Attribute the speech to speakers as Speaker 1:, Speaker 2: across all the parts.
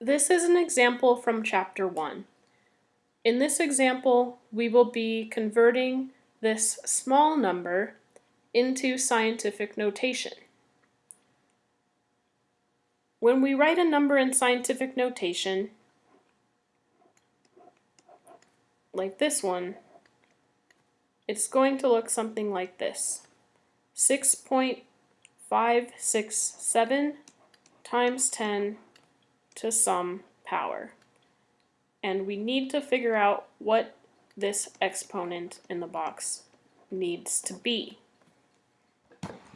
Speaker 1: This is an example from chapter 1. In this example, we will be converting this small number into scientific notation. When we write a number in scientific notation, like this one, it's going to look something like this. 6.567 times 10 to some power. And we need to figure out what this exponent in the box needs to be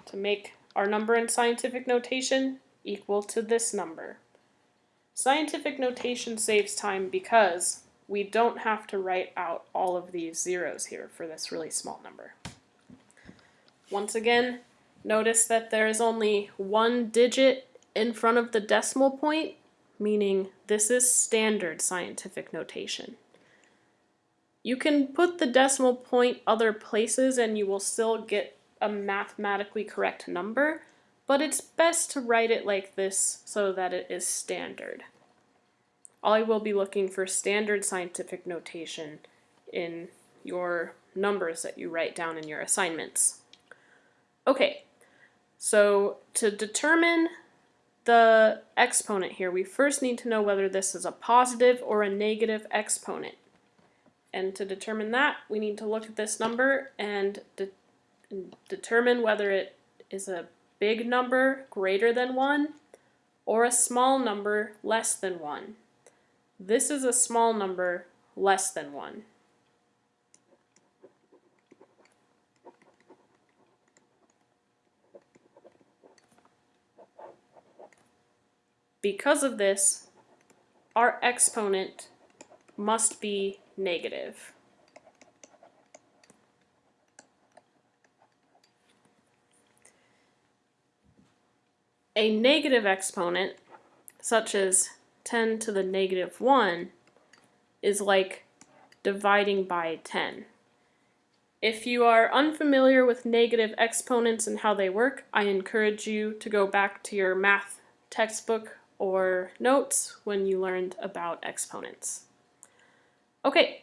Speaker 1: to make our number in scientific notation equal to this number. Scientific notation saves time because we don't have to write out all of these zeros here for this really small number. Once again, notice that there is only one digit in front of the decimal point, meaning this is standard scientific notation. You can put the decimal point other places and you will still get a mathematically correct number, but it's best to write it like this so that it is standard. I will be looking for standard scientific notation in your numbers that you write down in your assignments. Okay, so to determine the exponent here, we first need to know whether this is a positive or a negative exponent. And to determine that, we need to look at this number and de determine whether it is a big number greater than 1 or a small number less than 1. This is a small number less than 1. Because of this, our exponent must be negative. A negative exponent, such as 10 to the negative 1 is like dividing by 10. If you are unfamiliar with negative exponents and how they work, I encourage you to go back to your math textbook or notes when you learned about exponents. Okay,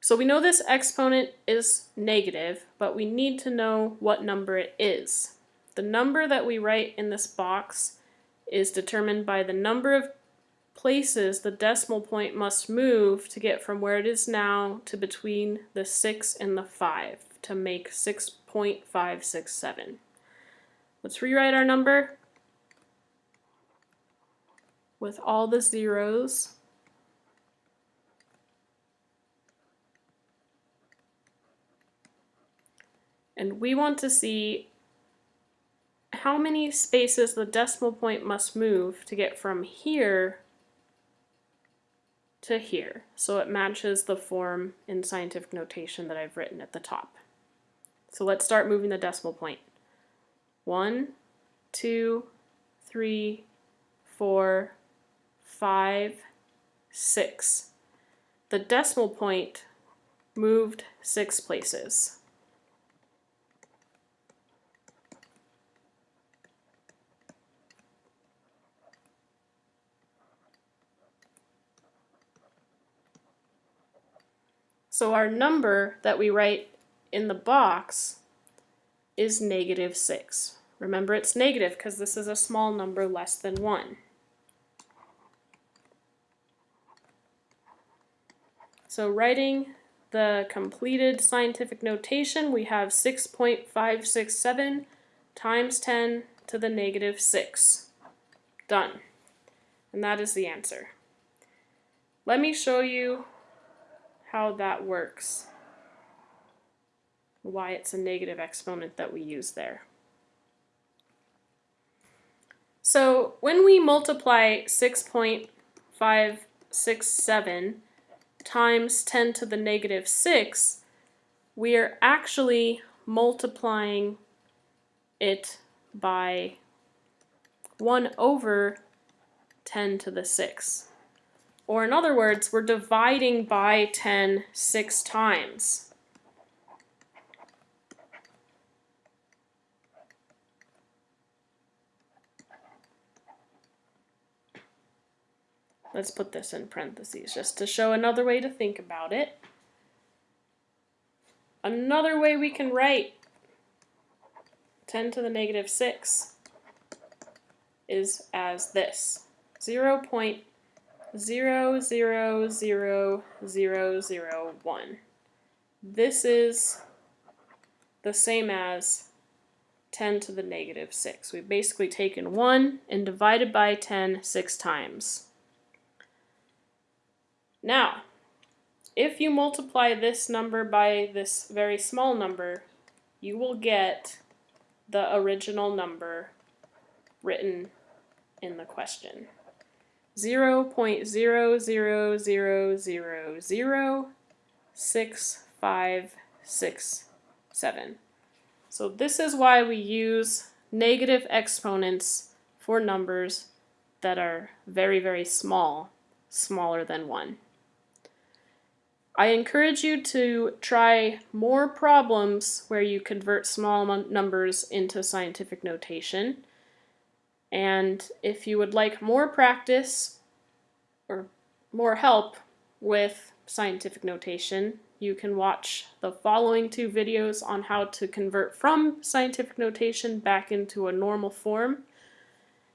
Speaker 1: so we know this exponent is negative, but we need to know what number it is. The number that we write in this box is determined by the number of places the decimal point must move to get from where it is now to between the 6 and the 5 to make 6.567. Let's rewrite our number with all the zeros. And we want to see how many spaces the decimal point must move to get from here to here. So it matches the form in scientific notation that I've written at the top. So let's start moving the decimal point. One, two, three, four, five, six. The decimal point moved six places. So our number that we write in the box is negative 6. Remember it's negative because this is a small number less than 1. So writing the completed scientific notation, we have 6.567 times 10 to the negative 6. Done. And that is the answer. Let me show you how that works, why it's a negative exponent that we use there. So when we multiply 6.567 times 10 to the negative 6, we are actually multiplying it by 1 over 10 to the 6. Or in other words, we're dividing by 10 six times. Let's put this in parentheses just to show another way to think about it. Another way we can write 10 to the negative 6 is as this 0 0.000001. This is the same as 10 to the negative 6. We've basically taken 1 and divided by 10 six times. Now, if you multiply this number by this very small number, you will get the original number written in the question. 0.000006567. So this is why we use negative exponents for numbers that are very, very small, smaller than 1. I encourage you to try more problems where you convert small numbers into scientific notation. And if you would like more practice or more help with scientific notation, you can watch the following two videos on how to convert from scientific notation back into a normal form.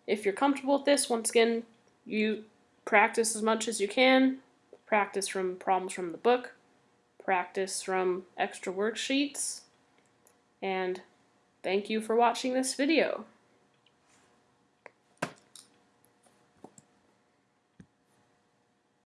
Speaker 1: If you're comfortable with this, once again, you practice as much as you can, practice from problems from the book, practice from extra worksheets, and thank you for watching this video.